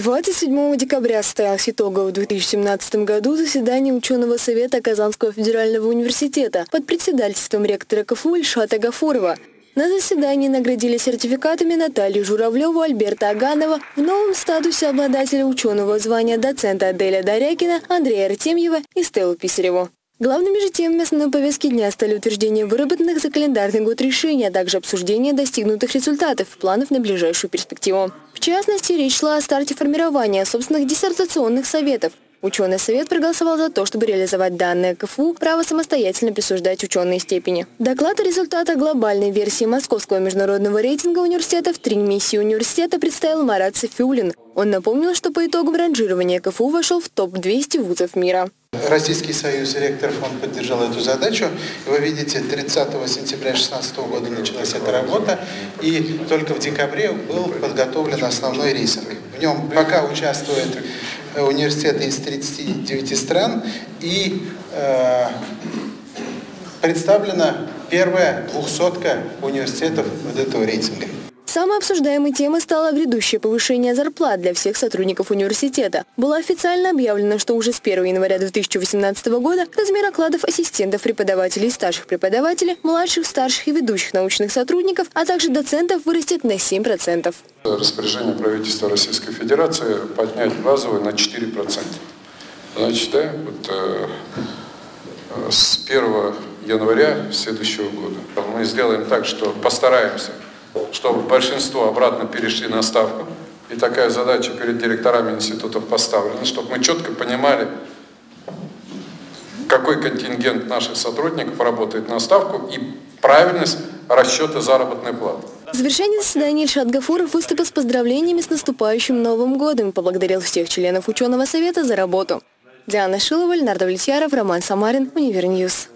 27 декабря состоялось итоговое в 2017 году заседание ученого совета Казанского федерального университета под председательством ректора КФУ Ильшата Гафурова. На заседании наградили сертификатами Наталью Журавлеву, Альберта Аганова в новом статусе обладателя ученого звания доцента Аделя Дарякина, Андрея Артемьева и Стеллу Писареву. Главными же темами основной повестки дня стали утверждение выработанных за календарный год решений, а также обсуждение достигнутых результатов, планов на ближайшую перспективу. В частности, речь шла о старте формирования собственных диссертационных советов. Ученый совет проголосовал за то, чтобы реализовать данное КФУ право самостоятельно присуждать ученые степени. Доклад о результатах глобальной версии Московского международного рейтинга университетов «Три миссии университета» представил Марат Софиулин. Он напомнил, что по итогам ранжирования КФУ вошел в топ-200 вузов мира. Российский союз ректоров он поддержал эту задачу. Вы видите, 30 сентября 2016 года началась эта работа, и только в декабре был подготовлен основной рейтинг. В нем пока участвуют э, университеты из 39 стран, и э, представлена первая двухсотка университетов вот этого рейтинга. Самой обсуждаемой темой стало грядущее повышение зарплат для всех сотрудников университета. Было официально объявлено, что уже с 1 января 2018 года размер окладов ассистентов преподавателей, старших преподавателей, младших, старших и ведущих научных сотрудников, а также доцентов вырастет на 7%. Распоряжение правительства Российской Федерации поднять базовую на 4%. Значит, да, вот, э, с 1 января следующего года мы сделаем так, что постараемся чтобы большинство обратно перешли на ставку. И такая задача перед директорами институтов поставлена, чтобы мы четко понимали, какой контингент наших сотрудников работает на ставку и правильность расчета заработной платы. В завершении заседания Ильшат Гафуров выступил с поздравлениями с наступающим Новым годом и поблагодарил всех членов ученого совета за работу. Диана Шилова, Леонард Влетьяров, Роман Самарин, Универньюз.